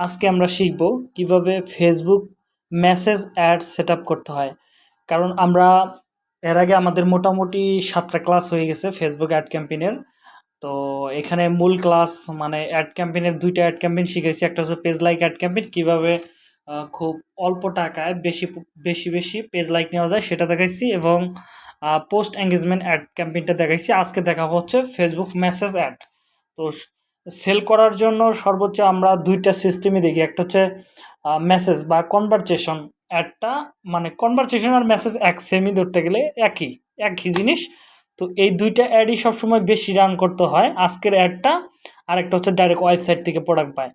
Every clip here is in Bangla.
আজকে আমরা শিখব কীভাবে ফেসবুক মেসেজ অ্যাড সেট করতে হয়। কারণ আমরা এর আগে আমাদের মোটামুটি সাতটা ক্লাস হয়ে গেছে ফেসবুক অ্যাড ক্যাম্পেইনের তো এখানে মূল ক্লাস মানে অ্যাড ক্যাম্পেইনের দুইটা অ্যাড ক্যাম্পেইন শিখেছি একটা হচ্ছে পেজ লাইক অ্যাড ক্যাম্পেইন কীভাবে খুব অল্প টাকায় বেশি বেশি বেশি পেজ লাইক নেওয়া যায় সেটা দেখাইছি এবং পোস্ট এঙ্গেজমেন্ট অ্যাড ক্যাম্পেইনটা দেখাইছি। আজকে দেখা হচ্ছে ফেসবুক মেসেজ অ্যাড তো সেল করার জন্য সর্বোচ্চ আমরা দুইটা সিস্টেমই দেখি। একটা হচ্ছে মেসেজ বা কনভারসেশন অ্যাডটা মানে কনভারসেশন আর মেসেজ এক সেমই ধরতে গেলে একই একই জিনিস। তো এই দুইটা অ্যাডই সবসময় বেশি রান করতে হয়। আজকের অ্যাডটা আর একটা হচ্ছে ডাইরেক্ট ওয়েবসাইট থেকে প্রোডাক্ট পায়।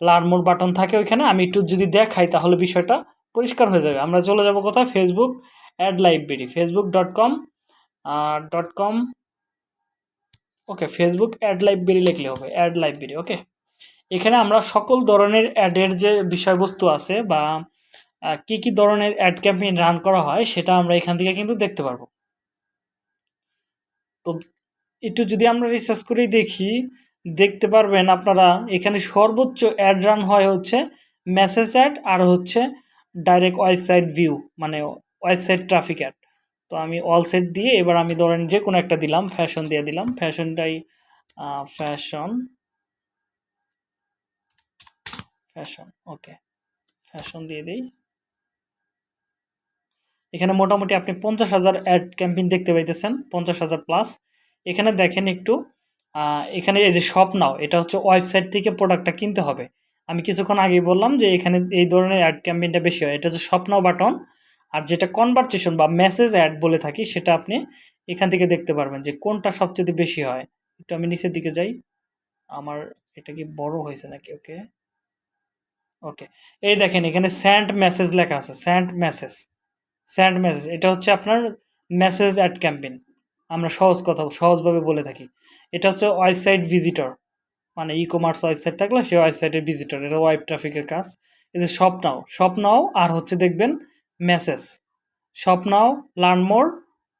লার্মোর বাটন থাকে ওইখানে। আমি একটু যদি দেখাই তাহলে বিষয়টা পরিষ্কার হয়ে যাবে। আমরা চলে যাব কোথায়? Facebook ad library Facebook dot com dot com okay Facebook ad library লিখলে হবে অ্যাড লাইব্রেরি ওকে এখানে আমরা সকল ধরনের অ্যাডের যে বিষয়বস্তু আছে বা কি কি ধরনের অ্যাড ক্যাম্পেইন রান করা হয় সেটা আমরা এখান থেকে কিন্তু দেখতে পারব। তো একটু যদি আমরা রিসার্চ করেই দেখি, দেখতে পারবেন আপনারা এখানে সর্বোচ্চ অ্যাড রান হয় হচ্ছে মেসেজ অ্যাড আর হচ্ছে ডাইরেক্ট ওয়েবসাইট ভিউ মানে ওয়েবসাইট ট্রাফিক অ্যাড তো আমি অল সেট দিয়ে এবার আমি ধরেন যে কোনো একটা দিলাম ফ্যাশন দিয়ে দিলাম। ফ্যাশনটাই ফ্যাশন ফ্যাশন ওকে ফ্যাশন দিয়ে দিই। এখানে মোটামুটি আপনি পঞ্চাশ হাজার অ্যাড ক্যাম্পেইন দেখতে পাইতেছেন, পঞ্চাশ হাজার প্লাস এখানে দেখেন একটু এখানে এই যে শপ নাও এটা হচ্ছে ওয়েবসাইট থেকে প্রোডাক্টটা কিনতে হবে। আমি কিছুক্ষণ আগেই বললাম যে এখানে এই ধরনের অ্যাড ক্যাম্পেইনটা বেশি হয়। এটা হচ্ছে শপ নাও বাটন আর যেটা কনভারসেশন বা মেসেজ অ্যাড বলে থাকি, সেটা আপনি এখান থেকে দেখতে পারবেন যে কোনটা সবচেয়ে বেশি হয়। একটু আমি নিচের দিকে যাই। আমার এটা কি বড় হয়েছে নাকি? ওকে। ওকে। এই দেখেন, এখানে স্যান্ড মেসেজ লেখা আছে। স্যান্ড মেসেজ স্যান্ড মেসেজ এটা হচ্ছে আপনার মেসেজ অ্যাড ক্যাম্পেইন আমরা সহজ কথা, সহজভাবে বলে থাকি। এটা হচ্ছে ওয়েবসাইট ভিজিটর মানে ই কমার্স ওয়েবসাইট থাকলে সে ওয়েবসাইটের ভিজিটর এটা ওয়েব ট্রাফিকের কাজ। এই যে শপ নাও শপ নাও আর হচ্ছে দেখবেন message shop now learn more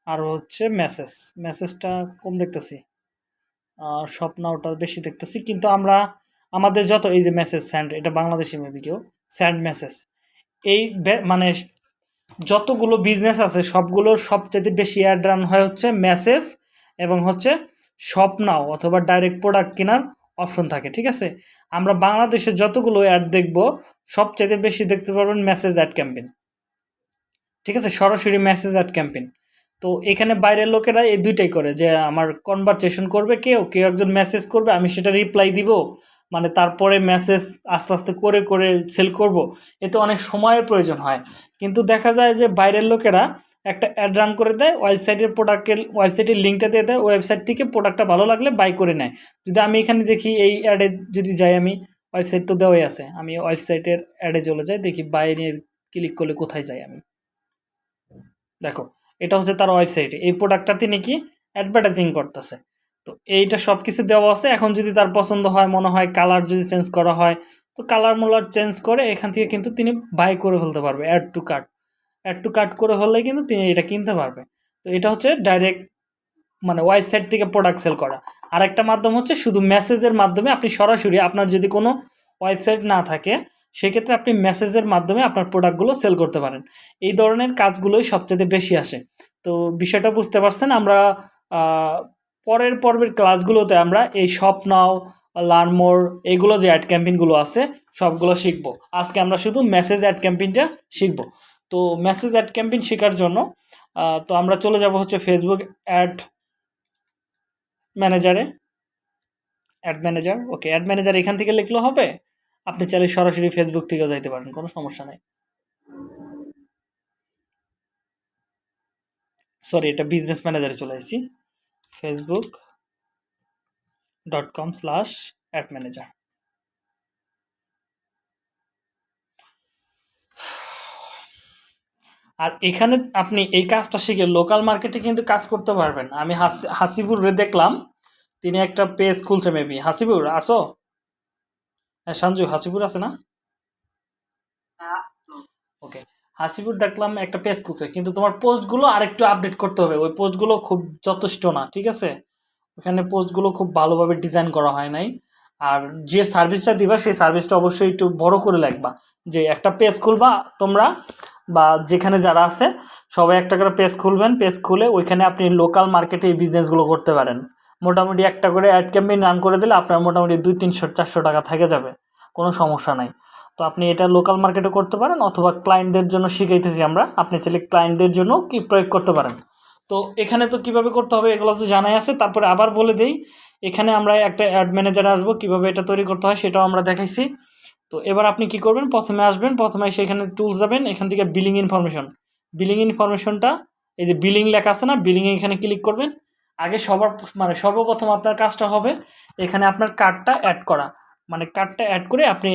আর হচ্ছে মেসেজ মেসেজটা কম দেখতেছি। আর শপ নাওটা বেশি দেখতেছি, কিন্তু আমরা, আমাদের যত এই যে মেসেজ স্যান্ড এটা বাংলাদেশি মেবি কেউ স্যান্ড মেসেজ এই মানে যতগুলো বিজনেস আছে, সবগুলোর সবচেয়ে বেশি অ্যাড রান হয় হচ্ছে মেসেজ এবং হচ্ছে শপ নাও অথবা ডাইরেক্ট প্রোডাক্ট কেনার অপশন থাকে, ঠিক আছে? আমরা বাংলাদেশে যতগুলো অ্যাড দেখব সবচেয়ে বেশি দেখতে পারবেন মেসেজ অ্যাড ক্যাম্পেইন ঠিক আছে? সরাসরি মেসেজ অ্যাড ক্যাম্পেইন তো এখানে বাইরের লোকেরা এই দুইটাই করে যে, আমার কনভারসেশন করবে কেউ কেউ একজন মেসেজ করবে, আমি সেটা রিপ্লাই দিব মানে তারপরে মেসেজ আস্তে আস্তে করে করে সেল করব। এতে অনেক সময়ের প্রয়োজন হয়। কিন্তু দেখা যায় যে, বাইরের লোকেরা একটা অ্যাড রান করে দেয় ওয়েবসাইটের প্রোডাক্টের ওয়েবসাইটের লিঙ্কটা দিয়ে দেয় ওয়েবসাইট থেকে প্রোডাক্টটা ভালো লাগলে বাই করে নেয়। যদি আমি এখানে দেখি, এই অ্যাডে যদি যাই আমি ওয়েবসাইট তো দেওয়াই আছে, আমি ওয়েবসাইটের অ্যাডে চলে যাই, দেখি বাই নিয়ে ক্লিক করলে কোথায় যাই আমি? দেখো, এটা হচ্ছে তার ওয়েবসাইটে এই প্রোডাক্টটা তিনি কি অ্যাডভার্টাইজিং করতেছে। তো এইটা সব কিছু দেওয়া আছে, এখন যদি তার পছন্দ হয়, মনে হয় কালার যদি চেঞ্জ করা হয়, তো কালার মোলার চেঞ্জ করে এখান থেকে কিন্তু তিনি বাই করে ফেলতে পারবে add to cart add to cart করে ফেললে কিন্তু তিনি এটা কিনতে পারবে। তো এটা হচ্ছে ডাইরেক্ট মানে ওয়েবসাইট থেকে প্রোডাক্ট সেল করা। আর একটা মাধ্যম হচ্ছে শুধু মেসেজের মাধ্যমে আপনি সরাসরি আপনার যদি কোনো ওয়েবসাইট না থাকে সেক্ষেত্রে আপনি মেসেজের মাধ্যমে আপনার প্রোডাক্টগুলো সেল করতে পারেন। এই ধরনের কাজগুলোই সবচেয়ে বেশি আসে। তো বিষয়টা বুঝতে পারছেন? আমরা পরের পর্বের ক্লাসগুলোতে আমরা এই শপ নাও লার্নমোর এগুলো যে অ্যাড ক্যাম্পেইনগুলো আছে, সবগুলো শিখব। আজকে আমরা শুধু মেসেজ অ্যাড ক্যাম্পেইনটা শিখব। তো মেসেজ অ্যাড ক্যাম্পেইন শেখার জন্য তো আমরা চলে যাব হচ্ছে Facebook ad ম্যানেজারে ad manager okay ad manager এখান থেকে লিখলে হবে? আপনি চাইলে সরাসরি ফেসবুক থেকেও যাইতে পারেন কোনো সমস্যা নেই। সরি এটা বিজনেস ম্যানেজারে চলে এসেছি Facebook dot com slash ad manager আর এখানে আপনি এই কাজটা শিখে লোকাল মার্কেটে কিন্তু কাজ করতে পারবেন। আমি হাসিবুর দেখলাম তিনি একটা পেজ খুলছে মেবি হাসিবুর আসো। হ্যাঁ সঞ্জু, হাসিপুর আছে না? ওকে। হাসিপুর দেখলাম একটা পেজ খুলছে, কিন্তু তোমার পোস্টগুলো আরেকটু আপডেট করতে হবে। ওই পোস্টগুলো খুব যথেষ্ট না, ঠিক আছে? ওখানে পোস্টগুলো খুব ভালোভাবে ডিজাইন করা হয় নাই। আর যে সার্ভিসটা দিবা, সেই সার্ভিসটা অবশ্যই একটু বড় করে লিখবা। যে একটা পেজ খুলবা তোমরা, বা যেখানে যারা আছে, সবাই একটা করে পেজ খুলবেন। পেজ খুলে ওইখানে আপনি লোকাল মার্কেটে এই বিজনেসগুলো করতে পারেন। মোটামুটি একটা করে অ্যাড ক্যাম্পেইন রান করে দিলে আপনার মোটামুটি দুই, তিনশো, চারশো টাকা থেকে যাবে। কোনো সমস্যা নাই। তো আপনি এটা লোকাল মার্কেটে করতে পারেন অথবা ক্লায়েন্টদের জন্য শিখাইতেছি আমরা। আপনি চাইলে ক্লায়েন্টদের জন্য কি প্রয়োগ করতে পারেন। তো এখানে তো কীভাবে করতে হবে এগুলো তো জানাই আছে। তারপরে আবার বলে দেই, এখানে আমরা একটা অ্যাড ম্যানেজার আসব, কীভাবে এটা তৈরি করতে হয় সেটাও আমরা দেখাইছি। তো এবার আপনি কি করবেন? প্রথমে আসবেন, প্রথমে সেখানে টুলস যাবেন, এখান থেকে বিলিং ইনফরমেশন বিলিং ইনফরমেশনটা এই যে বিলিং লেখা আছে না বিলিংয়ে এখানে ক্লিক করবেন। আগে সবার মানে সর্বপ্রথম আপনার কাজটা হবে এখানে আপনার কার্ডটা অ্যাড করা। মানে কার্ডটা অ্যাড করে আপনি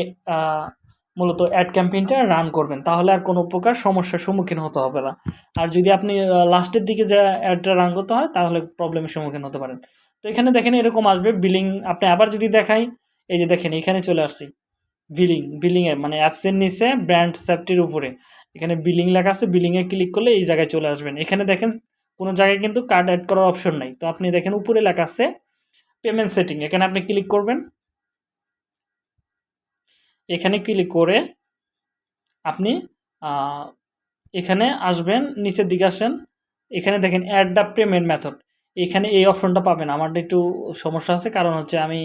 মূলত অ্যাড ক্যাম্পেইনটা রান করবেন। তাহলে আর কোনো প্রকার সমস্যার সম্মুখীন হতে হবে না। আর যদি আপনি লাস্টের দিকে যে অ্যাডটা রান করতে হয়, তাহলে প্রবলেমের সম্মুখীন হতে পারেন। তো এখানে দেখেন এরকম আসবে বিলিং আপনি আবার যদি দেখাই, এই যে দেখেন এখানে চলে আসছি। বিলিং বিলিংয়ে মানে অ্যাপসের নিচে ব্র্যান্ড সেফটির উপরে। এখানে বিলিং লেখা আছে বিলিংয়ে ক্লিক করলে এই জায়গায় চলে আসবেন। এখানে দেখেন কোনো জায়গায় কিন্তু কার্ড অ্যাড করার অপশন নাই। তো আপনি দেখেন উপরে লেখা আছে পেমেন্ট সেটিং এখানে আপনি ক্লিক করবেন। এখানে ক্লিক করে আপনি এখানে আসবেন, নিচের দিকে আসেন। এখানে দেখেন অ্যাড দ্য পেমেন্ট মেথড এখানে এই অপশনটা পাবেন। আমার একটু সমস্যা আছে, কারণ হচ্ছে আমি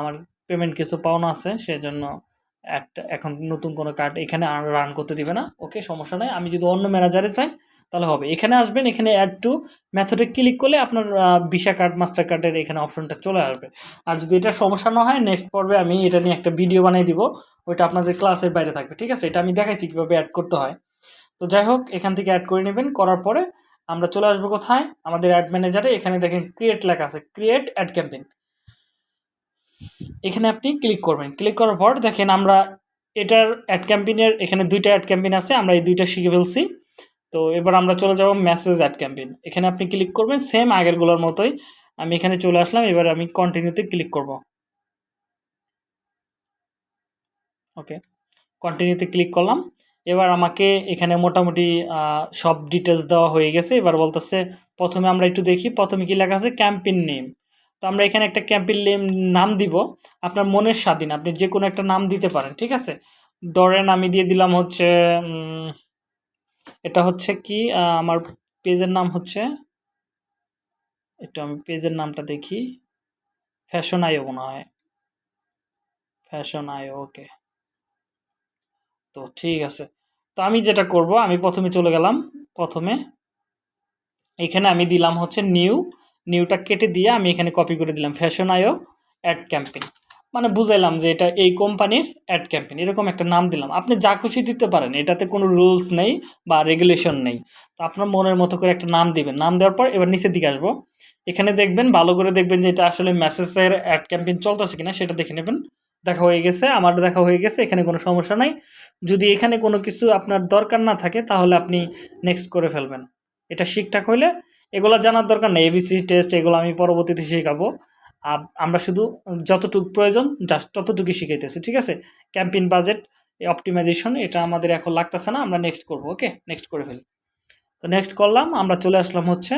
আমার পেমেন্ট কিছু পাওনা আছে, সেজন্য একটা, এখন নতুন কোনো কার্ড এখানে রান করতে দিবে না। ওকে সমস্যা নেই। আমি যদি অন্য ম্যানেজারে চাই তাহলে হবে। এখানে আসবেন, এখানে অ্যাড টু মেথডে ক্লিক করলে আপনার ভিসা কার্ড মাস্টার কার্ডের এখানে অপশনটা চলে আসবে। আর যদি এটা সমস্যা না হয় নেক্সট পর্বে আমি এটা নিয়ে একটা ভিডিও বানিয়ে দিব, ওইটা আপনাদের ক্লাসের বাইরে থাকবে, ঠিক আছে? এটা আমি দেখাইছি কীভাবে অ্যাড করতে হয়। তো যাই হোক, এখান থেকে অ্যাড করে নেবেন, করার পরে আমরা চলে আসব কোথায়? আমাদের অ্যাড ম্যানেজারে এখানে দেখেন ক্রিয়েট লেখা আছে ক্রিয়েট অ্যাড ক্যাম্পেইন এখানে আপনি ক্লিক করবেন। ক্লিক করার পর দেখেন আমরা এটার অ্যাড ক্যাম্পেইনের এখানে দুইটা অ্যাড ক্যাম্পেইন আছে, আমরা এই দুইটা শিখে ফেলছি। তো এবার আমরা চলে যাব মেসেজ অ্যাড ক্যাম্পেইন এখানে আপনি ক্লিক করবেন সেম আগেরগুলোর মতোই আমি এখানে চলে আসলাম, এবার আমি কন্টিনিউতে ক্লিক করব। ওকে কন্টিনিউতে ক্লিক করলাম। এবার আমাকে এখানে মোটামুটি সব ডিটেলস দেওয়া হয়ে গেছে। এবার বলতেছে, প্রথমে আমরা একটু দেখি, প্রথমে কি লেখা আছে? ক্যাম্পেইন নেম তো আমরা এখানে একটা ক্যাম্পেইন নেম নাম দিব। আপনার মনের স্বাধীন, আপনি যে কোনো একটা নাম দিতে পারেন, ঠিক আছে? ধরেন আমি দিয়ে দিলাম হচ্ছে এটা হচ্ছে কি আমার পেজের নাম হচ্ছে, একটু আমি পেজের নামটা দেখি, ফ্যাশন আইও মনে হয়। ফ্যাশন আইও, ওকে। তো ঠিক আছে। তো আমি যেটা করব, আমি প্রথমে চলে গেলাম, প্রথমে এখানে আমি দিলাম হচ্ছে নিউ, নিউটা কেটে দিয়ে আমি এখানে কপি করে দিলাম, ফ্যাশন আইও অ্যাড ক্যাম্পেইন মানে বুঝাইলাম যে এটা এই কোম্পানির অ্যাড ক্যাম্পেন এরকম একটা নাম দিলাম। আপনি যা খুশি দিতে পারেন, এটাতে কোনো রুলস নেই বা রেগুলেশন নেই। তো আপনার মনের মতো করে একটা নাম দিবেন। নাম দেওয়ার পর এবার নিচের দিকে আসব। এখানে দেখবেন, ভালো করে দেখবেন যে এটা আসলে মেসেজের অ্যাড ক্যাম্পেইন চলতেছে কিনা, সেটা দেখে নেবেন। দেখা হয়ে গেছে, আমার দেখা হয়ে গেছে, এখানে কোনো সমস্যা নাই। যদি এখানে কোনো কিছু আপনার দরকার না থাকে, তাহলে আপনি নেক্সট করে ফেলবেন। এটা ঠিকঠাক হইলে এগুলো জানার দরকার নেই। এবিসি টেস্ট এগুলো আমি পরবর্তীতে শেখাবো। আমরা শুধু যতটুকু প্রয়োজন জাস্ট ততটুকুই শিখাইতেছি, ঠিক আছে? ক্যাম্পেইন বাজেট অপটিমাইজেশন এটা আমাদের এখন লাগতেছে না, আমরা নেক্সট করব ওকে নেক্সট করে ফেলি। তো নেক্সট করলাম, আমরা চলে আসলাম হচ্ছে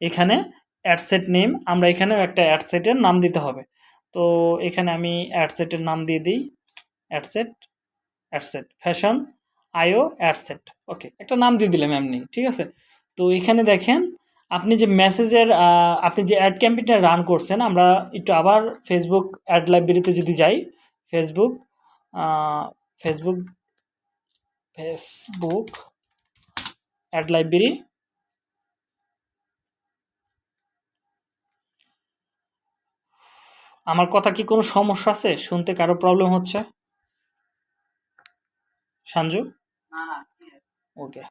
এখানে অ্যাডসেট নেম আমরা এখানেও একটা অ্যাডসেটের নাম দিতে হবে। তো এখানে আমি অ্যাডসেটের নাম দিয়ে দিই adset adset fashion IO adset okay একটা নাম দিয়ে দিলাম এমনি, ঠিক আছে? তো এখানে দেখেন আপনি যে মেসেজের আপনি যে অ্যাড ক্যাম্পেইনটা রান করছেন আমরা একটু আবার ফেসবুক অ্যাড লাইব্রেরিতে যদি যাই Facebook Facebook Facebook ad library আমার কথা কি কোনো সমস্যা আছে? শুনতে কারও প্রবলেম হচ্ছে? সঞ্জু ওকে।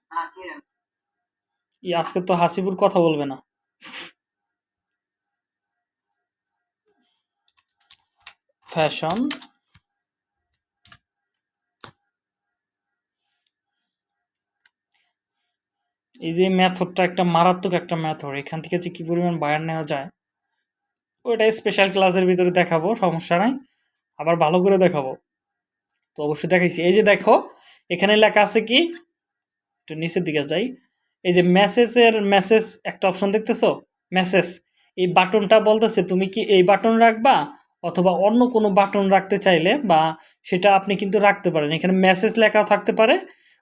আজকে তো হাসিপুর কথা বলবে না। ফ্যাশন এই যে মেথডটা একটা মারাত্মক একটা মেথড, এখান থেকে যে কি পরিমাণ বায়ার নেওয়া যায় ওইটা স্পেশাল ক্লাসের ভিতরে দেখাবো, সমস্যা নাই। আবার ভালো করে দেখাবো। তো অবশ্যই দেখাইছি। এই যে দেখো, এখানে লেখা আছে কি, একটু নিচের দিকে যাই। এই যে মেসেজের মেসেজ একটা অপশন দেখতেছো? মেসেজ এই বাটনটা বলতেছে, তুমি কি এই বাটন রাখবা? অথবা অন্য কোনো বাটন রাখতে চাইলে বা সেটা আপনি কিন্তু রাখতে পারেন। এখানে মেসেজ লেখা থাকতে পারে,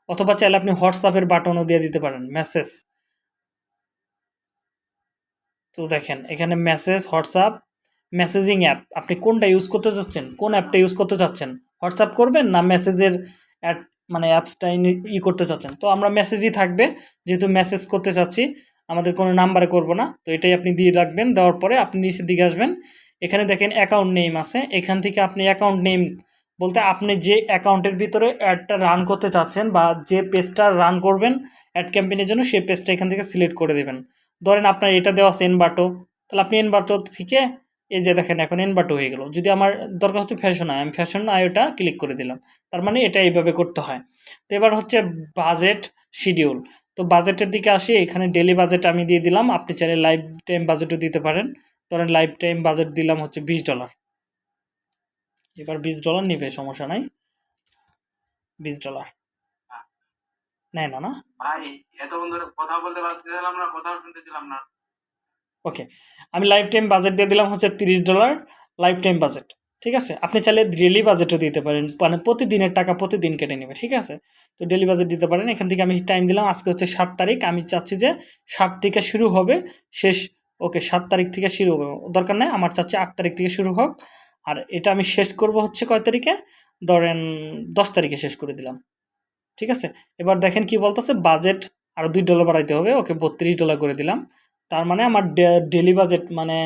অথবা চাইলে আপনি হোয়াটসঅ্যাপের বাটনও দিয়ে দিতে পারেন মেসেজ তো দেখেন, এখানে মেসেজ হোয়াটসঅ্যাপ মেসেজিং অ্যাপ আপনি কোনটা ইউজ করতে চাচ্ছেন? কোন অ্যাপটা ইউজ করতে চাচ্ছেন? হোয়াটসঅ্যাপ করবেন না মেসেজের মানে অ্যাপসটা ই করতে চাচ্ছেন। তো আমরা মেসেজই থাকবে। যেহেতু মেসেজ করতে চাচ্ছি, আমাদের কোনো নাম্বারে করব না। তো এটাই আপনি দিয়ে রাখবেন। দেওয়ার পরে আপনি নিচের দিকে আসবেন। এখানে দেখেন অ্যাকাউন্ট নেম আছে। এখান থেকে আপনি অ্যাকাউন্ট নেম বলতে আপনি যে অ্যাকাউন্টের ভিতরে অ্যাডটা রান করতে চাচ্ছেন বা যে পেজটা রান করবেন অ্যাড ক্যাম্পেইনের জন্য, সেই পেজটা এখান থেকে সিলেক্ট করে দেবেন। ধরেন আপনার এটা দেওয়া আছে এনবাটো তাহলে আপনি এনবাটো থেকে এই যে দেখেন, এখন এনবাটো হয়ে গেল। যদি আমার দরকার হচ্ছে ফ্যাশন আয়, আমি ফ্যাশন আয়োটা ক্লিক করে দিলাম। তার মানে এটা এইভাবে করতে হয়। তো এবার হচ্ছে বাজেট শিডিউল তো বাজেটের দিকে আসি, এখানে ডেলি বাজেট আমি দিয়ে দিলাম। আপনি চাইলে লাইফ টাইম বাজেটও দিতে পারেন। ধরেন লাইফ টাইম বাজেট দিলাম হচ্ছে বিশ ডলার এবার বিশ ডলার নিবে, সমস্যা নাই। বিশ ডলার নেয় না না? কথা বলতে না। ওকে আমি লাইফ টাইম বাজেট দিয়ে দিলাম হচ্ছে তিরিশ ডলার লাইফ টাইম বাজেট ঠিক আছে? আপনি চাইলে ডেলি বাজেটও দিতে পারেন মানে প্রতিদিনের টাকা প্রতিদিন কেটে নেবে, ঠিক আছে? তো ডেলি বাজেট দিতে পারেন, এখান থেকে আমি টাইম দিলাম, আজকে হচ্ছে সাত তারিখ, আমি চাচ্ছি যে সাত থেকে শুরু হবে, শেষ, ওকে, সাত তারিখ থেকে শুরু হবে, দরকার নেই, আমার চাচ্ছি আট তারিখ থেকে শুরু হোক, আর এটা আমি শেষ করব হচ্ছে কয় তারিখে? ধরেন দশ তারিখে শেষ করে দিলাম, ঠিক আছে? এবার দেখেন কি বলতেছে বাজেট আরও দুই ডলার বাড়াইতে হবে, ওকে, বত্রিশ ডলার করে দিলাম তার মানে আমার ডেলি বাজেট মানে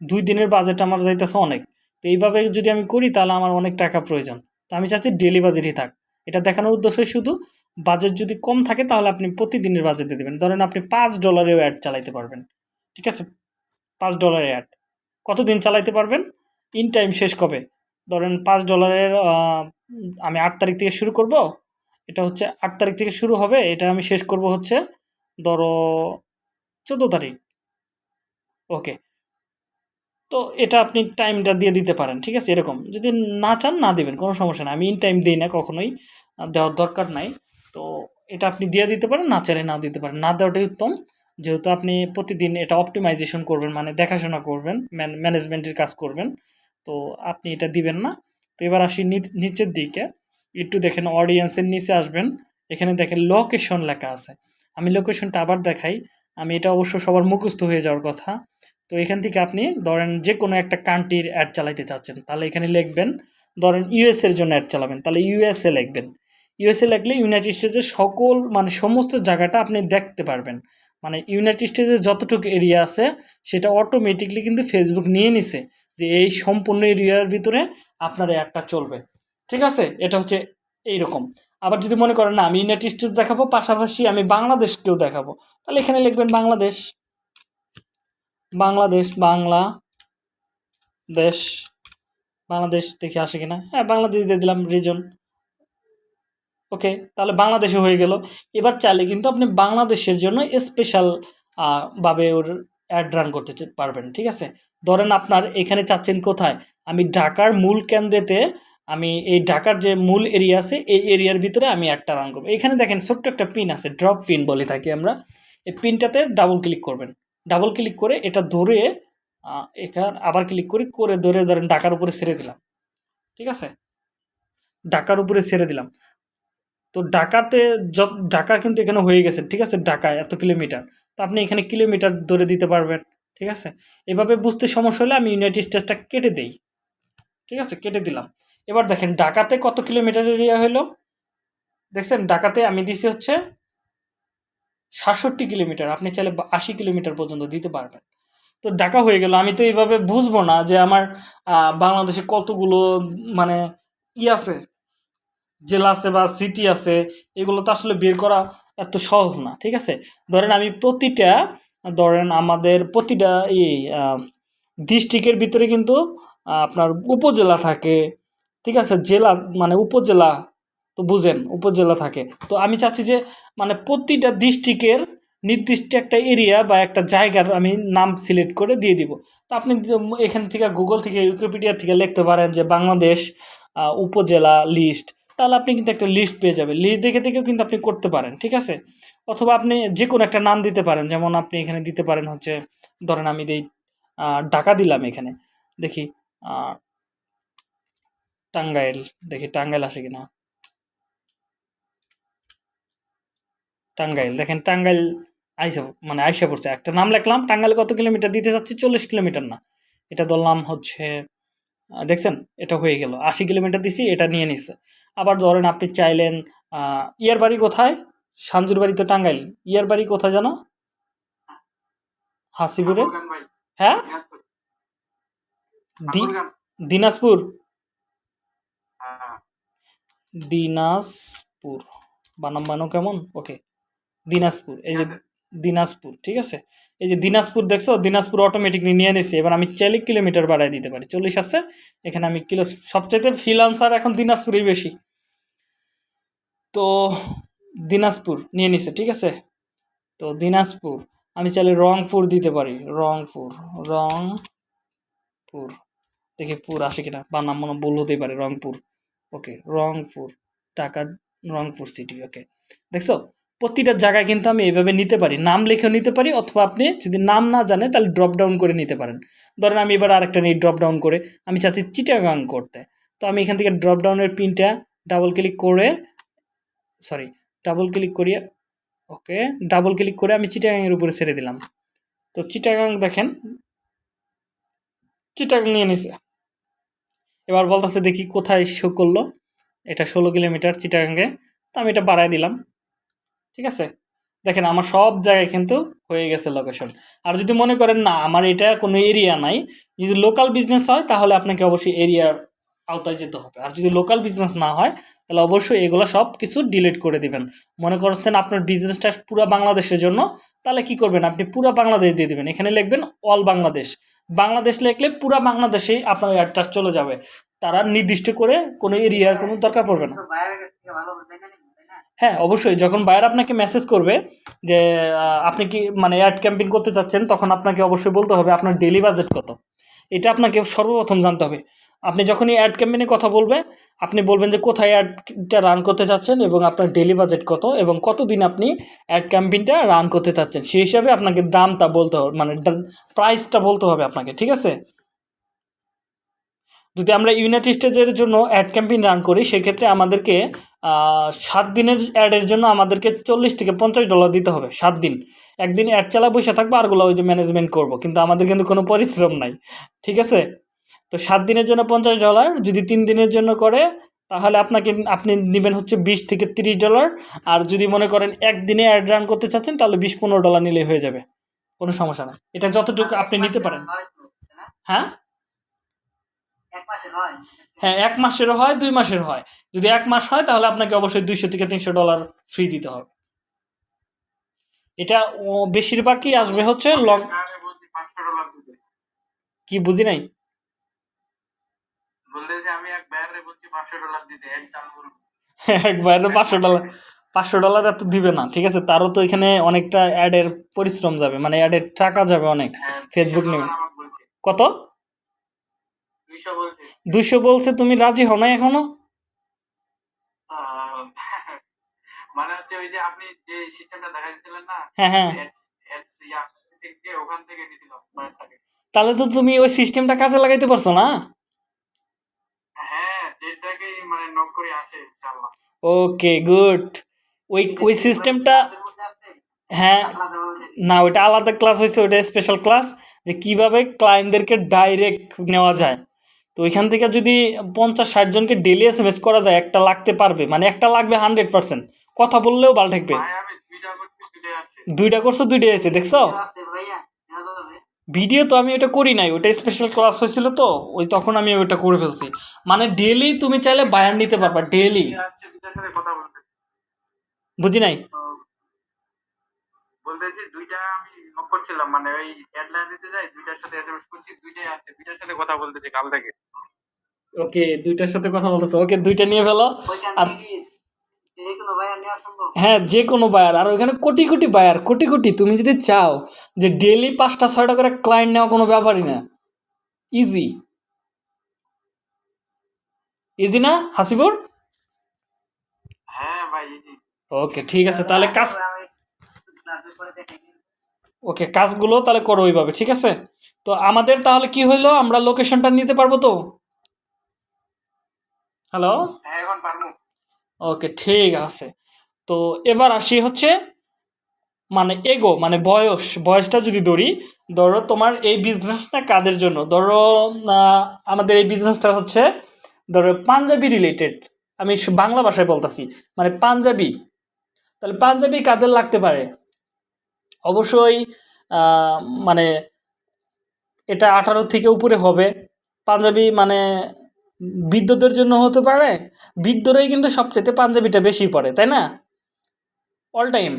দুই দিনের বাজেট আমার যাইতেছে অনেক। তো এইভাবে যদি আমি করি তাহলে আমার অনেক টাকা প্রয়োজন। তো আমি চাচ্ছি ডেলি বাজেটই থাক। এটা দেখানোর উদ্দেশ্যই শুধু বাজেট যদি কম থাকে তাহলে আপনি প্রতিদিনের বাজেট দেবেন। ধরেন আপনি পাঁচ ডলারেও অ্যাড চালাইতে পারবেন। ঠিক আছে? পাঁচ ডলারের অ্যাড কতদিন চালাইতে পারবেন? ইন টাইম শেষ কবে? ধরেন পাঁচ ডলারের আমি আট তারিখ থেকে শুরু করব। এটা হচ্ছে আট তারিখ থেকে শুরু হবে। এটা আমি শেষ করব হচ্ছে ধরো চোদ্দ তারিখ। ওকে তো এটা আপনি টাইমটা দিয়ে দিতে পারেন, ঠিক আছে? এরকম। যদি না চান, না দেবেন, কোনো সমস্যা না আমি ইন টাইম দিই না কখনোই দেওয়ার দরকার নাই। তো এটা আপনি দিয়ে দিতে পারেন, না চাইলে নাও দিতে পারেন। না দেওয়াটাই উত্তম। যেহেতু আপনি প্রতিদিন এটা অপটিমাইজেশন করবেন মানে দেখাশোনা করবেন ম্যানেজমেন্টের কাজ করবেন, তো আপনি এটা দিবেন না। তো এবার আসি নিচ- নিচের দিকে। একটু দেখেন অডিয়েন্সের নিচে আসবেন। এখানে দেখেন লোকেশন লেখা আছে। আমি লোকেশনটা আবার দেখাই। আমি এটা অবশ্য সবার মুখস্থ হয়ে যাওয়ার কথা। তো এখান থেকে আপনি ধরেন যে কোনো একটা কান্ট্রির অ্যাড চালাইতে চাচ্ছেন, তাহলে এখানে লিখবেন, ধরেন ইউএস এর জন্য অ্যাড চালাবেন, তাহলে ইউএসএ লিখবেন। ইউএসএ লিখলে ইউনাইটেড স্টেটসের সকল মানে সমস্ত জায়গাটা আপনি দেখতে পারবেন। মানে ইউনাইটেড স্টেটসের যতটুকু এরিয়া আছে, সেটা অটোমেটিকলি কিন্তু ফেসবুক নিয়ে নিছে যে এই সম্পূর্ণ এরিয়ার ভিতরে আপনার অ্যাডটা চলবে। ঠিক আছে? এটা হচ্ছে এইরকম। আবার যদি মনে করেন, না, আমি ইউনাইটেড স্টেটস দেখাবো, পাশাপাশি আমি বাংলাদেশকেও দেখাবো, তাহলে এখানে লিখবেন বাংলাদেশ। বাংলাদেশ, বাংলা দেশ। বাংলাদেশ দেখে আসে কিনা? হ্যাঁ বাংলাদেশ দিয়ে দিলাম রিজন ওকে, তাহলে বাংলাদেশে হয়ে গেল। এবার চাইলে কিন্তু আপনি বাংলাদেশের জন্য স্পেশাল ভাবে ওর অ্যাড রান করতে পারবেন, ঠিক আছে? ধরেন আপনার এখানে চাচ্ছেন কোথায়? আমি ঢাকার মূল কেন্দ্রেতে আমি এই ঢাকার যে মূল এরিয়া আছে, এই এরিয়ার ভিতরে আমি একটা রান করব। এখানে দেখেন ছোট্ট একটা পিন আছে ড্রপ পিন বলে থাকি আমরা। এই পিনটাতে ডাবল ক্লিক করবেন। ডাবল ক্লিক করে এটা ধরে এখানে আবার ক্লিক করি, করে ধরে ধরেন ঢাকার উপরে ছেড়ে দিলাম। ঠিক আছে? ঢাকার উপরে ছেড়ে দিলাম। তো ঢাকাতে যত, ঢাকা কিন্তু এখানে হয়ে গেছে। ঠিক আছে? ঢাকায় এত কিলোমিটার তো আপনি এখানে কিলোমিটার ধরে দিতে পারবেন। ঠিক আছে? এভাবে বুঝতে সমস্যা হলে আমি ইউনাইটেড স্টেটসটা কেটে দেই। ঠিক আছে? কেটে দিলাম। এবার দেখেন, ঢাকাতে কত কিলোমিটার এরিয়া হলো? দেখছেন, ঢাকাতে আমি দিছি হচ্ছে সাতষট্টি কিলোমিটার। আপনি চাইলে আশি কিলোমিটার পর্যন্ত দিতে পারবেন। তো ঢাকা হয়ে গেল। আমি তো এইভাবে বুঝব না যে আমার বাংলাদেশে কতগুলো মানে ই আছে, জেলা আছে বা সিটি আছে, এগুলো তো আসলে বের করা এত সহজ না, ঠিক আছে? ধরেন আমি প্রতিটা, ধরেন আমাদের প্রতিটা এই ডিস্ট্রিক্টের ভিতরে কিন্তু আপনার উপজেলা থাকে ঠিক আছে? জেলা মানে উপজেলা তো বুঝেন, উপজেলা থাকে। তো আমি চাচ্ছি যে মানে প্রতিটা ডিস্ট্রিক্টের নির্দিষ্ট একটা এরিয়া বা একটা জায়গার আমি নাম সিলেক্ট করে দিয়ে দিব। তো আপনি এখান থেকে গুগল থেকে উইকিপিডিয়া থেকে লিখতে পারেন যে বাংলাদেশ উপজেলা লিস্ট তাহলে আপনি কিন্তু একটা লিস্ট পেয়ে যাবেন। লিস্ট দেখে দেখেও কিন্তু আপনি করতে পারেন, ঠিক আছে? অথবা আপনি যে কোনো একটা নাম দিতে পারেন, যেমন আপনি এখানে দিতে পারেন হচ্ছে, ধরেন আমি দিই ঢাকা দিলাম এখানে। দেখি টাঙ্গাইল দেখি টাঙ্গাইল আসে কিনা। টাঙ্গাইল দেখেন টাঙ্গাইল আইসা মানে আইসা পড়ছে। একটা নাম লিখলাম টাঙ্গাইল কত কিলোমিটার? দিতে যাচ্ছি চল্লিশ কিলোমিটার না। এটা ধরলাম হচ্ছে দেখছেন এটা হয়ে গেল। আশি কিলোমিটার দিছি এটা নিয়ে নিচ্ছে আবার ধরেন আপনি চাইলেন ইয়ার বাড়ি কোথায়? সাঞ্জুর বাড়ি তো টাঙ্গাইল। ইয়ার বাড়ি কোথায় জানো? হাসিপুরে। হ্যাঁ? দিনাজপুর। দিনাজপুর। বানাম বানো কেমন? ওকে দিনাজপুর, এই যে দিনাজপুর, ঠিক আছে? এই যে দিনাজপুর দেখছ, দিনাজপুর অটোমেটিকলি নিয়ে নিছি। এবার আমি চাইলে কিলোমিটার বাড়ায় দিতে পারি। চল্লিশ আছে, এখানে আমি কিলো, সবচাইতে ফ্রিলান্সার এখন দিনাজপুরই বেশি। তো দিনাজপুর নিয়ে নিছে, ঠিক আছে? তো দিনাজপুর, আমি চাইলে রংপুর দিতে পারি। রংপুর রংপুর। দেখি পুর আসে কিনা। বা নাম মনে ভুল হতেই পারে, রংপুর। ওকে রংপুর টাকা রংপুর সিটি ওকে দেখছ? প্রতিটা জায়গায় কিন্তু আমি এইভাবে নিতে পারি। নাম লিখেও নিতে পারি, অথবা আপনি যদি নাম না জানেন, তাহলে ড্রপ ডাউন করে নিতে পারেন। ধরেন আমি এবার আরেকটা নিই ড্রপ ডাউন করে। আমি চাচ্ছি চিটাগাং করতে। তো আমি এখান থেকে ড্রপ ডাউনের পিনটা ডাবল ক্লিক করে সরি ডাবল ক্লিক করিয়ে ওকে ডাবল ক্লিক করে আমি চিটাগাংয়ের উপরে ছেড়ে দিলাম। তো চিটাগাং দেখেন চিটাগাং নিয়ে নিছে। এবার বলতেছে দেখি কোথায় শো করল। এটা ষোলো কিলোমিটার চিটাগাঙ্গে। তো আমি এটা বাড়ায় দিলাম। ঠিক আছে? দেখেন, আমার সব জায়গায় কিন্তু হয়ে গেছে লোকেশন আর যদি মনে করেন, না, আমার এটা কোনো এরিয়া নাই। যদি লোকাল বিজনেস হয়, তাহলে আপনাকে অবশ্যই এরিয়ার আওতায় যেতে হবে। আর যদি লোকাল বিজনেস না হয়, তাহলে অবশ্যই এগুলো সব কিছু ডিলিট করে দিবেন। মনে করছেন আপনার বিজনেসটা পুরো বাংলাদেশের জন্য, তাহলে কি করবেন? আপনি পুরো বাংলাদেশ দিয়ে দিবেন। এখানে লিখবেন অল বাংলাদেশ বাংলাদেশ লেখলে পুরো বাংলাদেশেই আপনার অ্যাডটা চলে যাবে। তারা নির্দিষ্ট করে কোনো এরিয়ার কোনো দরকার পড়বে না। হ্যাঁ অবশ্যই। যখন বায়ার আপনাকে মেসেজ করবে যে আপনি কি মানে অ্যাড ক্যাম্পিং করতে চাচ্ছেন, তখন আপনাকে অবশ্যই বলতে হবে আপনার ডেলি বাজেট কত। এটা আপনাকে সর্বপ্রথম জানতে হবে। আপনি যখনই অ্যাড ক্যাম্পেইনের কথা বলবে, আপনি বলবেন যে কোথায় অ্যাডটা রান করতে চাচ্ছেন এবং আপনার ডেলি বাজেট কত এবং কতদিন আপনি অ্যাড ক্যাম্পেইনটা রান করতে চাচ্ছেন, সেই হিসাবে আপনাকে দামটা বলতে হবে মানে প্রাইসটা বলতে হবে আপনাকে, ঠিক আছে? যদি আমরা ইউনাইটেড স্টেজের জন্য অ্যাড ক্যাম্পেইন রান করি, সেক্ষেত্রে আমাদেরকে সাত দিনের অ্যাডের জন্য আমাদেরকে চল্লিশ থেকে পঞ্চাশ ডলার দিতে হবে, সাত দিন। একদিন অ্যাড চালা বসে থাকব আরগুলো ওই যে ম্যানেজমেন্ট করব, কিন্তু আমাদের কিন্তু কোনো পরিশ্রম নাই, ঠিক আছে? তো সাত দিনের জন্য পঞ্চাশ ডলার যদি তিন দিনের জন্য করে তাহলে আপনাকে আপনি নেবেন হচ্ছে বিশ থেকে তিরিশ ডলার। আর যদি মনে করেন একদিনে অ্যাড রান করতে চাচ্ছেন তাহলে বিশ পনেরো ডলার নিলেই হয়ে যাবে। কোনো সমস্যা নেই। এটা যতটুকু আপনি নিতে পারেন। হ্যাঁ? হ্যাঁ এক মাসেরও হয় দুই মাসের হয়। যদি এক মাস হয় তাহলে আপনাকে অবশ্যই দুইশো থেকে তিনশো ডলার ফ্রি দিতে হবে। এটা বেশিরভাগই আসবে হচ্ছে লং কি বুঝি নাই? একবার পাঁচশো ডলার পাঁচশো ডলার এত দিবে না ঠিক আছে? তারও তো এখানে অনেকটা অ্যাডের পরিশ্রম যাবে মানে অ্যাডের টাকা যাবে অনেক হ্যাঁ, ফেসবুক 200 নেবে। ডলার আমাকে বলছে। কত? দুইশো বলছে। তুমি রাজি হও না এখনও? মানে হচ্ছে ওই যে আপনি যে সিস্টেমটা দেখাইছিলেন না হ্যাঁ হ্যাঁ। ওখান থেকে নিয়েছিলাম তাহলে তো তুমি ওই সিস্টেমটা কাজে লাগাইতে পারছ না? হ্যাঁ যেটাকেই মানে নক করে আসে ইনশাআল্লাহ ওকে গুড ওই ওই সিস্টেমটা হ্যাঁ। না ওইটা আলাদা ক্লাস হয়েছে ওইটা স্পেশাল ক্লাস যে কীভাবে ক্লায়েন্টদেরকে ডাইরেক্ট নেওয়া যায়। তো ওইখান থেকে যদি পঞ্চাশ ষাট জনকে ডেলি এস এম এস করা যায় একটা লাগতে পারবে। মানে একটা লাগবে হান্ড্রেড পার্সেন্ট কথা বললেও বাল ঠেকবে। ভাই আমি দুইটা করছি দুইটা আছে দেখছ? ভিডিও তো আমি ওটা করি নাই ওটা স্পেশাল ক্লাস হয়েছিল তো ওই তখন আমি ওটা করে ফেলছি। মানে ডেলি তুমি চাইলে বায়ার নিতে পারবা ডেলি বুঝি নাই? বলতেছি দুইটা আমি নক করছিলাম মানে ওই দিতে যাই দুইটার সাথে এসএমএস করছি দুইটাই আসছে দুইটার সাথে কথা বলতেছি। কাল থেকে ওকে দুইটার সাথে কথা বলতেছো ওকে দুইটা নিয়ে ফেলো। আর হ্যাঁ যে কোনো বায়ার আর ওইখানে কোটি কোটি বায়ার কোটি কোটি। তুমি যদি চাও যে ডেলি পাঁচটা ছয়টা করে ক্লায়েন্ট নেওয়া কোনো ব্যাপারই না। ইজি ইজি না হাসিপুর হ্যাঁ ওকে ঠিক আছে তাহলে কাজ ওকে কাজগুলো তাহলে করো ওইভাবে ঠিক আছে? তো আমাদের তাহলে কি হইল? আমরা লোকেশনটা নিতে পারব তো? হ্যালো হ্যাঁ এখন পারব। ওকে, ঠিক আছে। তো এবার আসি হচ্ছে মানে এগো মানে বয়স। বয়সটা যদি ধরি, ধরো তোমার এই বিজনেসটা কাদের জন্য? ধরো আমাদের এই বিজনেসটা হচ্ছে, ধরো পাঞ্জাবি রিলেটেড আমি বাংলা ভাষায় বলতেছি মানে পাঞ্জাবি। তাহলে পাঞ্জাবি কাদের লাগতে পারে? অবশ্যই মানে এটা আঠারো থেকে উপরে হবে। পাঞ্জাবি মানে বৃদ্ধদের জন্য হতে পারে, বৃদ্ধরাই কিন্তু সবচেয়ে পাঞ্জাবিটা বেশি পড়ে, তাই না? অল টাইম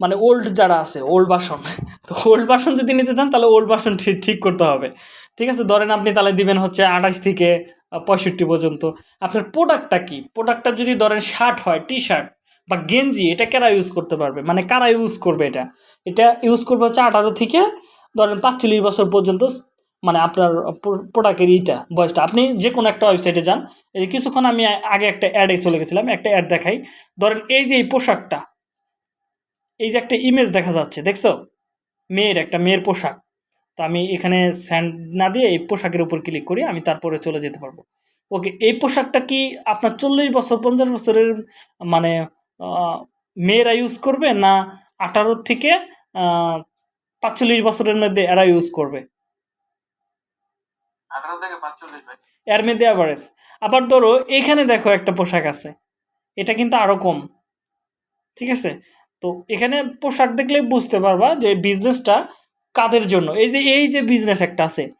মানে ওল্ড যারা আছে ওল্ড বাসন। তো ওল্ড বাসন যদি নিতে চান, তাহলে ওল্ড বাসন ঠিক করতে হবে। ঠিক আছে, ধরেন আপনি তাহলে দিবেন হচ্ছে আঠাশ থেকে পঁয়ষট্টি পর্যন্ত। আপনার প্রোডাক্টটা কি? প্রোডাক্টটা যদি ধরেন শার্ট হয় টি শার্ট বা গেঞ্জি, এটা কারা ইউজ করতে পারবে? মানে কারা ইউজ করবে এটা? এটা ইউজ করবে হচ্ছে আঠারো থেকে ধরেন পাঁচচল্লিশ বছর পর্যন্ত মানে আপনার প্রোডাক্টের ইটা, বয়সটা। আপনি যে কোনো একটা ওয়েবসাইটে যান, এই কিছুক্ষণ আমি আগে একটা অ্যাডে চলে গেছিলাম, একটা অ্যাড দেখাই। ধরেন এই যে এই পোশাকটা, এই যে একটা ইমেজ দেখা যাচ্ছে, দেখছ? মেয়ের একটা মেয়ের পোশাক। তো আমি এখানে স্যান্ড না দিয়ে এই পোশাকের উপর ক্লিক করি, আমি তারপরে চলে যেতে পারব। ওকে, এই পোশাকটা কি আপনার চল্লিশ বছর, পঞ্চাশ বছরের মানে মেয়েরা ইউজ করবে না আঠারো থেকে পাঁচচল্লিশ বছরের মধ্যে এরা ইউজ করবে? আবার ধরো, এখানে দেখো একটা পোশাক আছে। এটা কিন্তু আরও কম। ঠিক আছে? তো এখানে পোশাক দেখলে বুঝতে পারবা যে বিজনেসটা কাদের জন্য? এই যে এই যে বিজনেস একটা আছে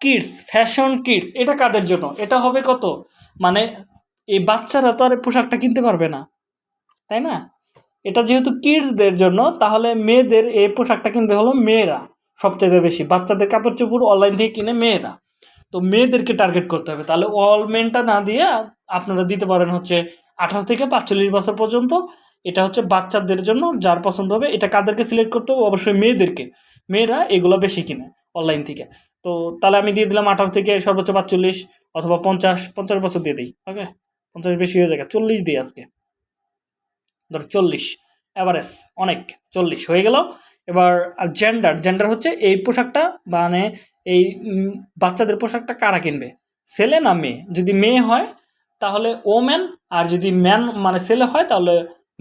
কিডস ফ্যাশন কিডস এটা কাদের জন্য? এটা হবে কত? মানে এই বাচ্চারা তো আর পোশাকটা কিনতে পারবে না। তাই না? এটা যেহেতু কিডসদের জন্য, তাহলে মেয়েদের এই পোশাকটা কিনবে হলো মেয়েরা সবচেয়ে বেশি। বাচ্চাদের কাপড় চোপড় অনলাইন থেকে কিনে মেয়েরা। তো মেয়েদেরকে টার্গেট করতে হবে। তাহলে অল মেনটা না দিয়ে আপনারা দিতে পারেন হচ্ছে আঠারো থেকে পাঁচচল্লিশ বছর পর্যন্ত। এটা হচ্ছে বাচ্চাদের জন্য যার পছন্দ হবে, এটা কাদেরকে সিলেক্ট করতে হবে? অবশ্যই মেয়েদেরকে। মেয়েরা এগুলো বেশি কিনে অনলাইন থেকে। তো তাহলে আমি দিয়ে দিলাম আঠারো থেকে সর্বোচ্চ পাঁচচল্লিশ অথবা পঞ্চাশ পঞ্চাশ বছর দিয়ে দিই ওকে পঞ্চাশ বেশি হয়ে যাবে চল্লিশ দিই আজকে। ধর চল্লিশ অ্যাভারেজ অনেক, চল্লিশ হয়ে গেল। এবার জেন্ডার জেন্ডার হচ্ছে এই পোশাকটা মানে এই বাচ্চাদের পোশাকটা কারা কিনবে? ছেলে না মেয়ে? যদি মেয়ে হয়, তাহলে ও ম্যান আর যদি ম্যান মানে ছেলে হয়, তাহলে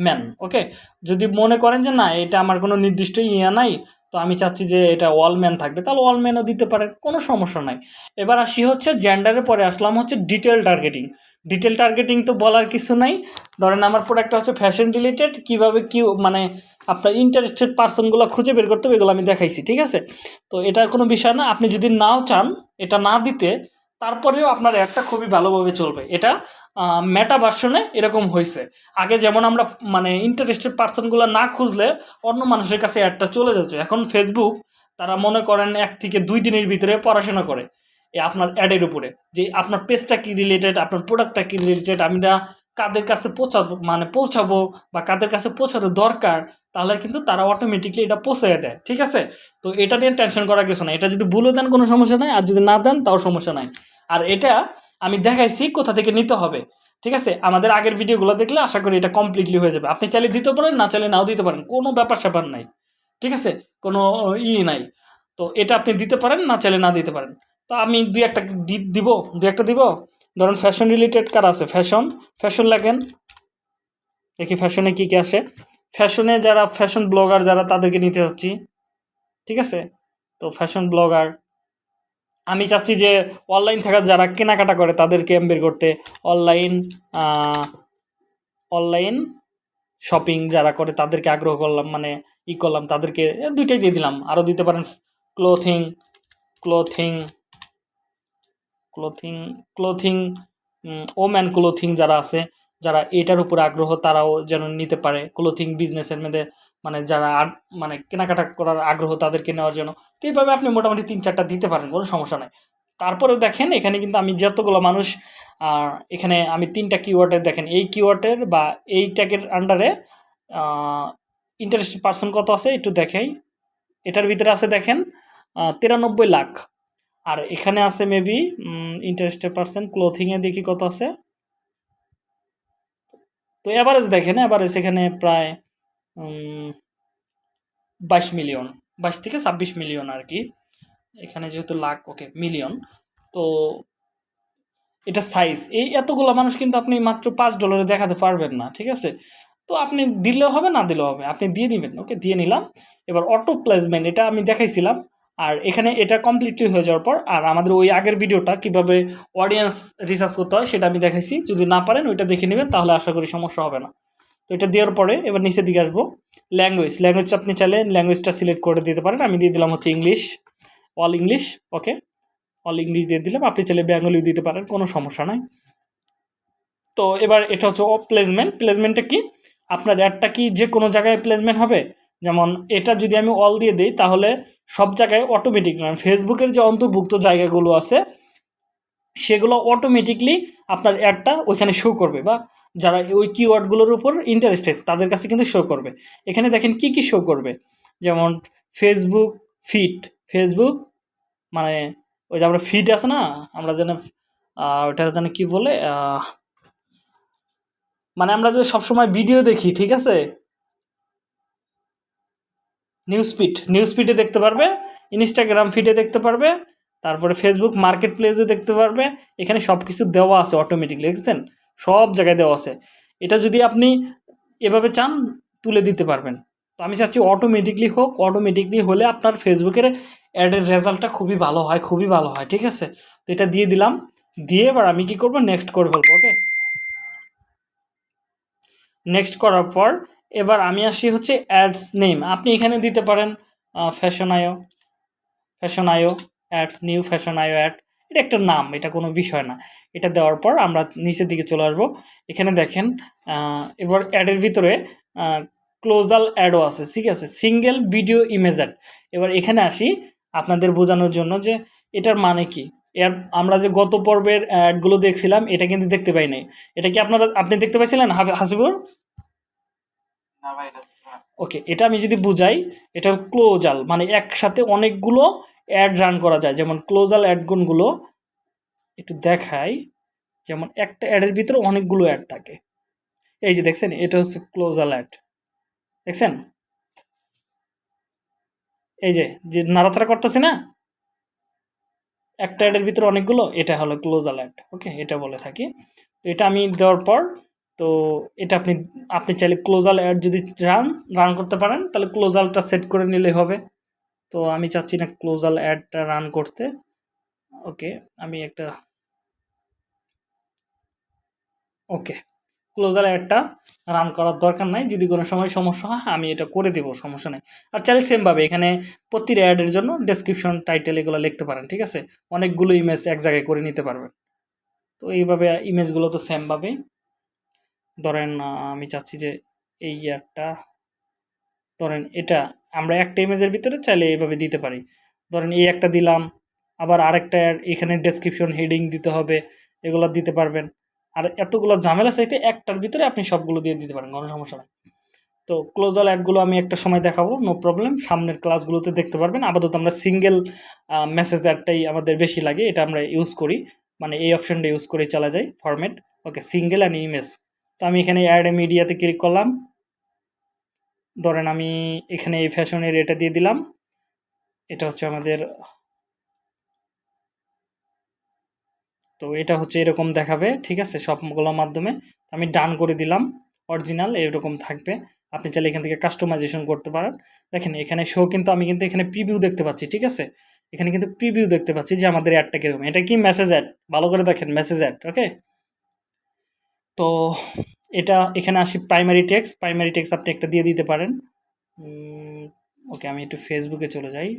ম্যান ওকে যদি মনে করেন যে না, এটা আমার কোনো নির্দিষ্ট ইয়ে নাই, তো আমি চাচ্ছি যে এটা অল ম্যান থাকবে, তাহলে অল ম্যানও দিতে পারে, কোনো সমস্যা নাই। এবার আসি হচ্ছে জেন্ডারের পরে আসলাম হচ্ছে ডিটেল টার্গেটিং ডিটেল টার্গেটিং তো বলার কিছু নাই। ধরেন আমার প্রোডাক্টটা হচ্ছে ফ্যাশন রিলেটেড কীভাবে কি মানে আপনার ইন্টারেস্টেড পার্সনগুলো খুঁজে বের করতে হবে, এগুলো আমি দেখাইছি, ঠিক আছে? তো এটা কোনো বিষয় না, আপনি যদি নাও চান, এটা না দিতে, তারপরেও আপনার অ্যাডটা খুবই ভালোভাবে চলবে। এটা মেটা ভার্সনে এরকম হয়েছে আগে যেমন আমরা মানে ইন্টারেস্টেড পার্সনগুলো না খুঁজলে, অন্য মানুষের কাছে অ্যাডটা চলে যাচ্ছে এখন ফেসবুক তারা মনে করেন এক থেকে দুই দিনের ভিতরে পড়াশোনা করে। আপনার অ্যাডের উপরে। যে আপনার পেজটা কি রিলেটেড আপনার প্রোডাক্টটা কি রিলেটেড আমরা কাদের কাছে পৌঁছাবো মানে পৌঁছাবো বা কাদের কাছে পৌঁছানো দরকার, তাহলে কিন্তু তারা অটোমেটিকলি এটা পৌঁছে দেয়, ঠিক আছে? তো এটা নিয়ে টেনশন করার কিছু নাই। এটা যদি ভুলও দেন কোনো সমস্যা নাই, আর যদি না দেন তাও সমস্যা নাই। আর এটা আমি দেখাইছি কোথা থেকে নিতে হবে, ঠিক আছে? আমাদের আগের ভিডিওগুলো দেখলে আশা করি এটা কমপ্লিটলি হয়ে যাবে। আপনি চাইলে দিতে পারেন, না চাইলে নাও দিতে পারেন, কোনো ব্যাপার স্যাপার নাই, ঠিক আছে? কোনো ই নাই। তো এটা আপনি দিতে পারেন, না চাইলে না দিতে পারেন। তো আমি দুই একটা দি- দিব, দুই একটা দিব। ধরুন ফ্যাশন রিলেটেড কার আছে? ফ্যাশন ফ্যাশন লেখেন দেখি ফ্যাশনে কী কী আসে। ফ্যাশনে যারা ফ্যাশন ব্লগার যারা তাদেরকে নিতে চাচ্ছি ঠিক আছে? তো ফ্যাশন ব্লগার আমি চাচ্ছি যে অনলাইন থাকা যারা কেনাকাটা করে, তাদেরকে এম বের করতে অনলাইন অনলাইন শপিং যারা করে, তাদেরকে আগ্রহ করলাম মানে ই করলাম, তাদেরকে দুইটাই দিয়ে দিলাম। আরও দিতে পারেন clothing clothing clothing clothing woman clothing যারা আছে, যারা এটার উপর আগ্রহ, তারাও যেন নিতে পারে। ক্লোথিং বিজনেসের মধ্যে মানে যারা মানে কেনাকাটা করার আগ্রহ, তাদেরকে নেওয়ার জন্য। তো এইভাবে আপনি মোটামুটি তিন চারটা দিতে পারেন, কোনো সমস্যা নাই। তারপরে দেখেন, এখানে কিন্তু আমি যতগুলো মানুষ এখানে আমি তিনটা কিওয়ার্ডের দেখেন। এই কিওয়ার্ডের বা এই ট্যাগের আন্ডারে ইন্টারেস্টেড পার্সন কত আছে, একটু দেখাই। এটার ভিতরে আছে দেখেন তিরানব্বই লাখ। আর এখানে আছে মেবি ইন্টারেস্টেড পার্সন ক্লোথিংয়ে দেখি কত আছে। তো অ্যাভারেজ দেখেন অ্যাভারেজ এখানে প্রায় বাইশ মিলিয়ন বাইশ থেকে ছাব্বিশ মিলিয়ন আর কি। এখানে যেহেতু লাখ ওকে মিলিয়ন তো এটা সাইজ এই এতগুলো মানুষ কিন্তু আপনি মাত্র পাঁচ ডলারে দেখাতে পারবেন না, ঠিক আছে? তো আপনি দিলেও হবে, না দিলেও হবে। আপনি দিয়ে দিবেন ওকে দিয়ে নিলাম। এবার অটো প্লেসমেন্ট এটা আমি দেখাইছিলাম। আর এখানে এটা কমপ্লিটলি হয়ে যাওয়ার পর, আর আমাদের ওই আগের ভিডিওটা কীভাবে অডিয়েন্স রিসার্চ করতে হয় সেটা আমি দেখাইছি। যদি না পারেন, ওইটা দেখে নেবেন, তাহলে আশা করি সমস্যা হবে না। তো এটা দেওয়ার পরে এবার নিচের দিকে আসব। ল্যাঙ্গুয়েজ ল্যাঙ্গুয়েজ আপনি চাইলে ল্যাঙ্গুয়েজটা সিলেক্ট করে দিতে পারেন। আমি দিয়ে দিলাম হচ্ছে English all English okay all English দিয়ে দিলাম। আপনি চাইলে বেঙ্গলিও দিতে পারেন, কোনো সমস্যা নাই। তো এবার এটা হচ্ছে প্লেসমেন্ট প্লেসমেন্টটা কি? আপনার অ্যাডটা কি যে কোনো জায়গায় প্লেসমেন্ট হবে? যেমন এটা যদি আমি অল দিয়ে দিই, তাহলে সব জায়গায় অটোমেটিক মানে ফেসবুকের যে অন্তর্ভুক্ত জায়গাগুলো আছে, সেগুলো অটোমেটিকলি আপনার অ্যাডটা ওইখানে শো করবে বা যারা ওই কিওয়ার্ডগুলোর উপর ইন্টারেস্টেড তাদের কাছে কিন্তু শো করবে। এখানে দেখেন কি কি শো করবে? যেমন ফেসবুক ফিড ফেসবুক মানে ওই যে আমরা ফিড আছে না, আমরা যেন ওটা যেন কি বলে মানে আমরা যে সবসময় ভিডিও দেখি, ঠিক আছে? নিউজ ফিড নিউজ ফিডে দেখতে পারবে ইনস্টাগ্রাম ফিডে দেখতে পারবে, তারপরে ফেসবুক মার্কেট প্লেসে দেখতে পারবে, এখানে সব কিছু দেওয়া আছে অটোমেটিকলি দেখছেন? সব জায়গায় দেওয়া আছে। এটা যদি আপনি এভাবে চান, তুলে দিতে পারবেন। তো আমি চাচ্ছি অটোমেটিকলি হোক অটোমেটিকলি হলে আপনার ফেসবুকের অ্যাডের রেজাল্টটা খুবই ভালো হয়, খুবই ভালো হয়, ঠিক আছে? তো এটা দিয়ে দিলাম। দিয়ে এবার আমি কি করব? নেক্সট করে ফেলব ওকে নেক্সট করার পর এবার আমি আসি হচ্ছে অ্যাডস নেম আপনি এখানে দিতে পারেন ফ্যাশন আয়ো ফ্যাশন আয়ো অ্যাডস নিউ ফ্যাশন আয়ো অ্যাড এটা একটা নাম, এটা কোনো বিষয় না। এটা দেওয়ার পর আমরা নিচের দিকে চলে আসব। এখানে দেখেন এবার অ্যাডের ভিতরে ক্লোজাল অ্যাডও আছে, ঠিক আছে? সিঙ্গেল ভিডিও ইমেজ অ্যাড এবার এখানে আসি আপনাদের বোঝানোর জন্য যে এটার মানে কি। এর আমরা যে গত পর্বের অ্যাডগুলো দেখছিলাম, এটা কিন্তু দেখতে পাই নাই। এটা কি আপনারা, আপনি দেখতে পাইছিলেন হাসিবুর। ওকে, এটা আমি যদি বুঝাই, এটা ক্লোজাল মানে একসাথে অনেকগুলো অ্যাড রান করা যায়। যেমন ক্লোজাল অ্যাডগুনগুলো একটু দেখাই, যেমন একটা অ্যাডের ভিতরে অনেকগুলো অ্যাড থাকে। এই যে দেখছেন, এটা হচ্ছে ক্লোজাল অ্যাড দেখছেন? এই যে যে নাড়াচাড়া করতেছে না? একটা অ্যাডের ভিতরে অনেকগুলো, এটা হলো ক্লোজাল অ্যাড ওকে, এটা বলে থাকি। তো এটা আমি দেওয়ার পর তো এটা আপনি আপনি চাইলে ক্লোজাল অ্যাড যদি রান রান করতে পারেন, তাহলে ক্লোজালটা সেট করে নিলে হবে। তো আমি চাচ্ছি না ক্লোজাল অ্যাডটা রান করতে। ওকে আমি একটা ওকে ক্লোজাল অ্যাডটা রান করার দরকার নাই। যদি কোনো সময় সমস্যা হয়, আমি এটা করে দেবো, সমস্যা নেই। আর চাইলে সেমভাবে এখানে প্রতিটা অ্যাডের জন্য ডেসক্রিপশন টাইটেল এগুলো লিখতে পারেন, ঠিক আছে? অনেকগুলো ইমেজ এক জায়গায় করে নিতে পারবেন। তো এইভাবে ইমেজগুলো তো সেমভাবেই ধরেন আমি চাচ্ছি যে এই অ্যাডটা ধরেন এটা, আমরা একটা ইমেজের ভিতরে চাইলে এইভাবে দিতে পারি। ধরেন এই একটা দিলাম, আবার আরেকটা এখানে ডেসক্রিপশন হেডিং দিতে হবে, এগুলো দিতে পারবেন। আর এতগুলো ঝামেলা চাইতে একটার ভিতরে আপনি সবগুলো দিয়ে দিতে পারেন, কোনো সমস্যা নেই। তো ক্লোজাল অ্যাডগুলো আমি একটা সময় দেখাবো নো প্রবলেম সামনের ক্লাসগুলোতে দেখতে পারবেন। আপাতত আমরা সিঙ্গেল মেসেজ অ্যাডটাই আমাদের বেশি লাগে, এটা আমরা ইউজ করি। মানে এই অপশনটা ইউজ করে চালা যায় format okay single and image তো আমি এখানে অ্যাড মিডিয়াতে ক্লিক করলাম। ধরেন আমি এখানে এই ফ্যাশনের এটা দিয়ে দিলাম। এটা হচ্ছে আমাদের তো এটা হচ্ছে এরকম দেখাবে, ঠিক আছে? সবগুলোর মাধ্যমে। আমি ডান করে দিলাম। অরিজিনাল এরকম থাকবে। আপনি চাইলে এখান থেকে কাস্টমাইজেশন করতে পারেন। দেখেন, এখানে শো কিন্তু আমি কিন্তু এখানে প্রিভিউ দেখতে পাচ্ছি, ঠিক আছে? এখানে কিন্তু প্রিভিউ দেখতে পাচ্ছি যে আমাদের অ্যাডটা কীরকম। এটা কি মেসেজ অ্যাড ভালো করে দেখেন মেসেজ অ্যাড ওকে তো এটা এখানে আসি প্রাইমারি টেক্স প্রাইমারি টেক্স আপনি একটা দিয়ে দিতে পারেন। ওকে, আমি একটু ফেসবুকে চলে যাই।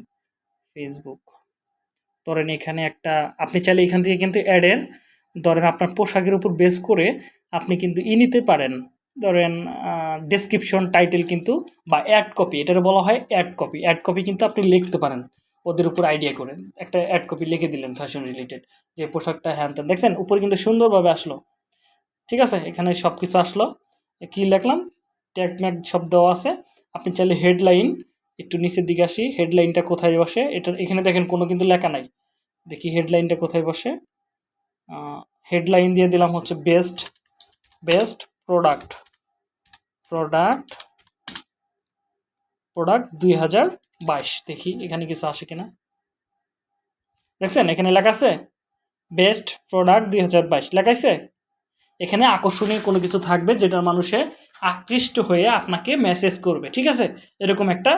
ফেসবুক ধরেন এখানে একটা, আপনি চাইলে এখান থেকে কিন্তু অ্যাডের ধরেন আপনার পোশাকের উপর বেস করে আপনি কিন্তু ই নিতে পারেন। ধরেন ডেসক্রিপশন টাইটেল কিন্তু বা অ্যাড কপি এটার বলা হয় অ্যাড কপি অ্যাড কপি কিন্তু আপনি লিখতে পারেন, ওদের উপর আইডিয়া করেন একটা অ্যাড কপি লিখে দিলেন ফ্যাশন রিলেটেড যে পোশাকটা হ্যান ত্যান। দেখছেন? উপরে কিন্তু সুন্দরভাবে আসলো। ঠিক আছে? এখানে সব কিছু আসলো। কি লিখলাম? ট্যাগ ম্যাগ সব দেওয়া আছে। আপনি চাইলে হেডলাইন একটু নিচের দিকে আসি। হেডলাইনটা কোথায় বসে? এটা এখানে দেখেন, কোনো কিন্তু লেখা নাই। দেখি হেডলাইনটা কোথায় বসে? হেডলাইন দিয়ে দিলাম হচ্ছে best best product. Product product দুই হাজার বাইশ। দেখি এখানে কিছু আসে কিনা। দেখছেন? এখানে লেখা আছে, বেস্ট প্রোডাক্ট দুই হাজার বাইশ। লেখাইছে এখানে আকর্ষণীয় কোনো কিছু থাকবে যেটা মানুষে আকৃষ্ট হয়ে আপনাকে মেসেজ করবে ঠিক আছে? এরকম একটা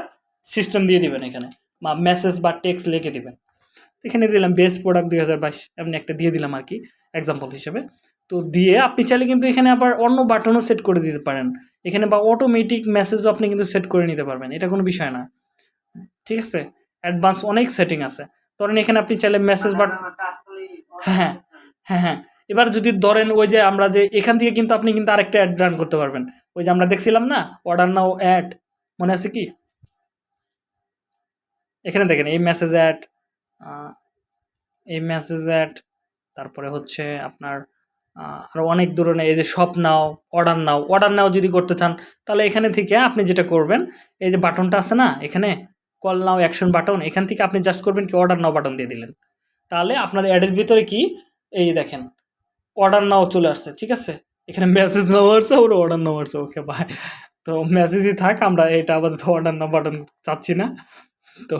সিস্টেম দিয়ে দিবেন এখানে। বা মেসেজ বা টেক্সট লিখে দিবেন। এখানে দিলাম বেস্ট প্রোডাক্ট দুই হাজার বাইশ এমনি একটা দিয়ে দিলাম আর কি এক্সাম্পল হিসেবে। তো দিয়ে আপনি চাইলে কিন্তু এখানে আবার অন্য বাটনও সেট করে দিতে পারেন। এখানে বা অটোমেটিক মেসেজও আপনি কিন্তু সেট করে নিতে পারবেন এটা কোনো বিষয় না। ঠিক আছে? অ্যাডভান্স অনেক সেটিং আছে। ধরেন এখানে আপনি চাইলে মেসেজ বাট হ্যাঁ হ্যাঁ হ্যাঁ। এবার যদি ধরেন ওই যে আমরা যে এখান থেকে কিন্তু আপনি কিন্তু আরেকটা অ্যাড রান করতে পারবেন। ওই যে আমরা দেখছিলাম না? অর্ডার নাও অ্যাড মনে আছে কি? এখানে দেখেন, এই মেসেজ অ্যাড এই মেসেজ অ্যাড তারপরে হচ্ছে আপনার আরও অনেক ধরনের, এই যে shop now order now order now যদি করতে চান, তাহলে এখানে থেকে আপনি যেটা করবেন, এই যে বাটনটা আছে না, এখানে কল নাও অ্যাকশন বাটন এখান থেকে আপনি জাস্ট করবেন কি অর্ডার নাও বাটন দিয়ে দিলেন। তাহলে আপনার অ্যাডের ভিতরে কি? এই দেখেন অর্ডার নাও চলে আসছে, ঠিক আছে? এখানে মেসেজ নাও আসছে ওর অর্ডার নাও আসছে ওকে বাই তো মেসেজই থাক, আমরা এটা আপাতত অর্ডার নাও বাটন চাচ্ছি না। তো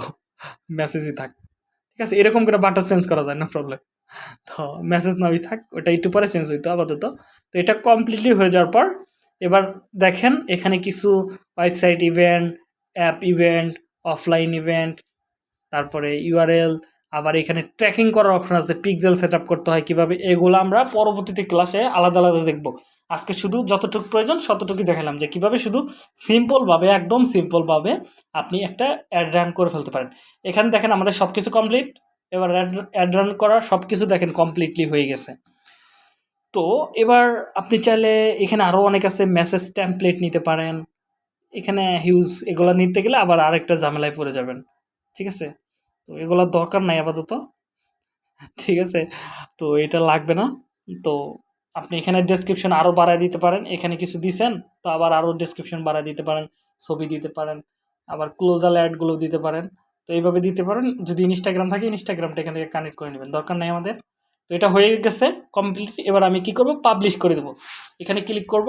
মেসেজই থাক, ঠিক আছে? এরকম করে বাটন চেঞ্জ করা যায় না প্রবলেম তো মেসেজ নাওই থাক, ওটা একটু পরে চেঞ্জ হইতো আপাতত। তো এটা কমপ্লিটলি হয়ে যাওয়ার পর, এবার দেখেন এখানে কিছু website event app event offline event তারপরে ইউআরএল আবার এখানে ট্র্যাকিং করার অপশন আছে পিক্সেল সেট করতে হয় কীভাবে, এগুলো আমরা পরবর্তীতে ক্লাসে আলাদা আলাদা দেখব। আজকে শুধু যতটুকু প্রয়োজন ততটুকুই দেখালাম যে কীভাবে শুধু সিম্পলভাবে একদম সিম্পলভাবে আপনি একটা অ্যাড রান করে ফেলতে পারেন। এখানে দেখেন আমাদের সব কিছু কমপ্লিট এবার অ্যাড রান করা সব কিছু দেখেন কমপ্লিটলি হয়ে গেছে। তো এবার আপনি চাইলে এখানে আরও অনেক আছে মেসেজ টেমপ্লেট নিতে পারেন। এখানে হিউজ এগুলো নিতে গেলে আবার আরেকটা ঝামেলায় পড়ে যাবেন। ঠিক আছে? তো এগুলোর দরকার নাই আপাতত। ঠিক আছে? তো এটা লাগবে না। তো আপনি এখানে ডেসক্রিপশন আরও বাড়ায় দিতে পারেন। এখানে কিছু দিছেন, তো আবার আরও ডেসক্রিপশন বাড়ায় দিতে পারেন, ছবি দিতে পারেন, আবার ক্লোজাল অ্যাডগুলো দিতে পারেন। তো এইভাবে দিতে পারেন। যদি ইনস্টাগ্রাম থাকে ইনস্টাগ্রামটা এখান থেকে কানেক্ট করে নেবেন। দরকার নেই আমাদের। তো এটা হয়ে গেছে কমপ্লিট এবার আমি কি করব? পাবলিশ করে দেবো। এখানে ক্লিক করব।